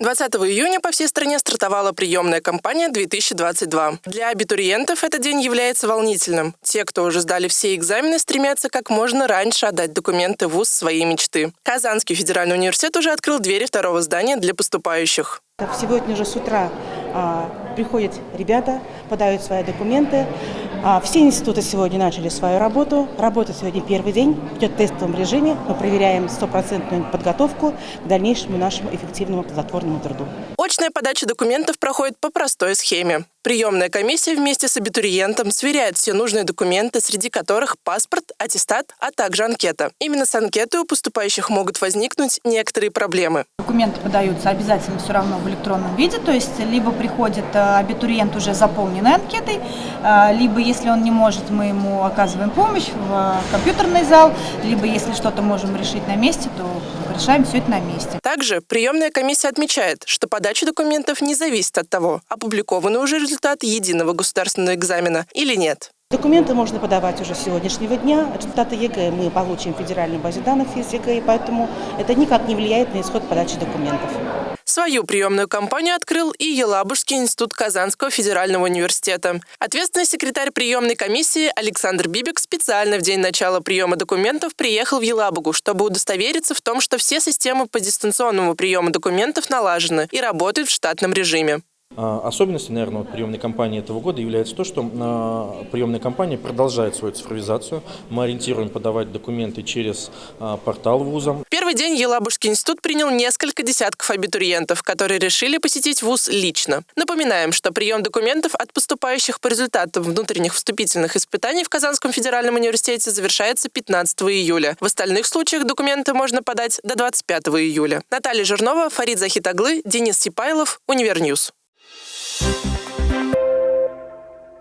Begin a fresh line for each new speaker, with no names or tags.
20 июня по всей стране стартовала приемная кампания 2022. Для абитуриентов этот день является волнительным. Те, кто уже сдали все экзамены, стремятся как можно раньше отдать документы в ВУЗ своей мечты. Казанский федеральный университет уже открыл двери второго здания для поступающих.
Сегодня же с утра а, приходят ребята, подают свои документы. А, все институты сегодня начали свою работу. Работа сегодня первый день, идет в тестовом режиме. Мы проверяем стопроцентную подготовку к дальнейшему нашему эффективному плодотворному труду.
Очная подача документов проходит по простой схеме. Приемная комиссия вместе с абитуриентом сверяет все нужные документы, среди которых паспорт, аттестат, а также анкета. Именно с анкетой у поступающих могут возникнуть некоторые проблемы.
Документы подаются обязательно все равно в электронном виде, то есть либо приходит э, абитуриент уже заполненной анкетой, э, либо если он не может, мы ему оказываем помощь в э, компьютерный зал, либо если что-то можем решить на месте, то решаем все это на месте.
Также приемная комиссия отмечает, что подача документов не зависит от того, опубликованы уже результаты единого государственного экзамена или нет.
Документы можно подавать уже с сегодняшнего дня. Результаты ЕГЭ мы получим в федеральной базе данных ФИС ЕГЭ, и поэтому это никак не влияет на исход подачи документов.
Свою приемную кампанию открыл и Елабужский институт Казанского федерального университета. Ответственный секретарь приемной комиссии Александр Бибик специально в день начала приема документов приехал в Елабугу, чтобы удостовериться в том, что все системы по дистанционному приему документов налажены и работают в штатном режиме.
А, особенностью, наверное, вот приемной кампании этого года является то, что а, приемная кампания продолжает свою цифровизацию. Мы ориентируем подавать документы через а, портал вуза.
Первый день Елабужский институт принял несколько десятков абитуриентов, которые решили посетить вуз лично. Напоминаем, что прием документов от поступающих по результатам внутренних вступительных испытаний в Казанском федеральном университете завершается 15 июля. В остальных случаях документы можно подать до 25 июля. Наталья Жирнова, Фарид Захитаглы, Денис Сипайлов, Univer News. Thank you.